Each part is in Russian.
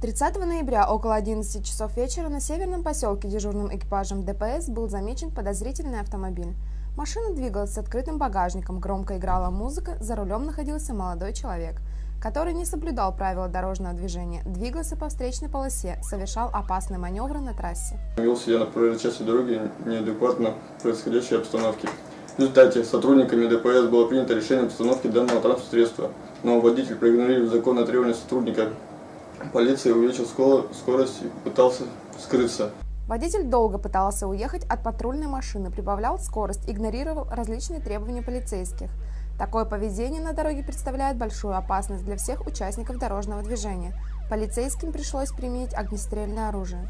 30 ноября около 11 часов вечера на северном поселке дежурным экипажем ДПС был замечен подозрительный автомобиль. Машина двигалась с открытым багажником, громко играла музыка, за рулем находился молодой человек, который не соблюдал правила дорожного движения, двигался по встречной полосе, совершал опасные маневры на трассе. Вел себя на проезжей дороги неадекватно происходящей обстановке. В результате сотрудниками ДПС было принято решение обстановки данного транспортного средства, но водитель, проигнорировав законное требование сотрудника Полиция увеличил скорость и пытался скрыться. Водитель долго пытался уехать от патрульной машины, прибавлял скорость, игнорировал различные требования полицейских. Такое поведение на дороге представляет большую опасность для всех участников дорожного движения. Полицейским пришлось применить огнестрельное оружие.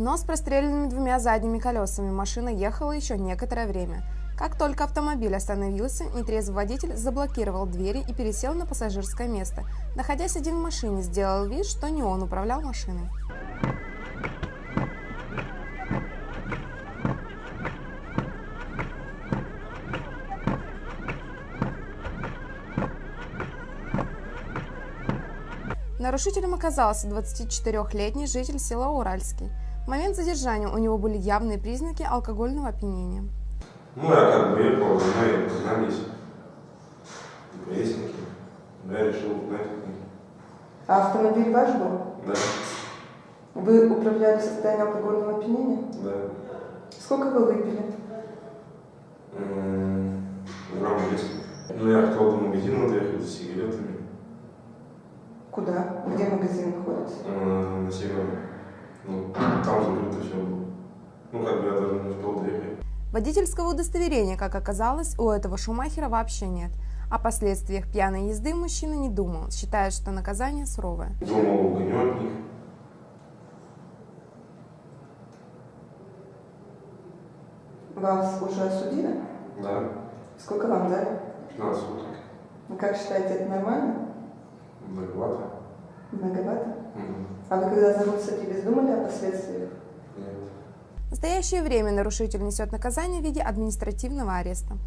Но с простреленными двумя задними колесами машина ехала еще некоторое время. Как только автомобиль остановился, нетрезвый водитель заблокировал двери и пересел на пассажирское место. Находясь один в машине, сделал вид, что не он управлял машиной. Нарушителем оказался 24-летний житель села Уральский. В момент задержания у него были явные признаки алкогольного опьянения. Ну, я как бы ехал, мы познались. Ровесники. Я решил узнать. А автомобиль ваш был? Да. Вы управляли в состоянии алкогольного опьянения? Да. Сколько вы выпили? Грамм 10. Ну, я хотел до магазина доехать за сигаретами. Куда? Где магазин находится? На северном. Ну, там закрыто все было. Ну, доехать. Водительского удостоверения, как оказалось, у этого Шумахера вообще нет. О последствиях пьяной езды мужчина не думал, считает, что наказание суровое. Думал, угоню от них. Вас уже осудили? Да. Сколько вам дали? 15 суток. Вы как считаете, это нормально? Многовато. Многовато? Угу. А вы когда за руль садились, думали о последствиях? Нет. В настоящее время нарушитель несет наказание в виде административного ареста.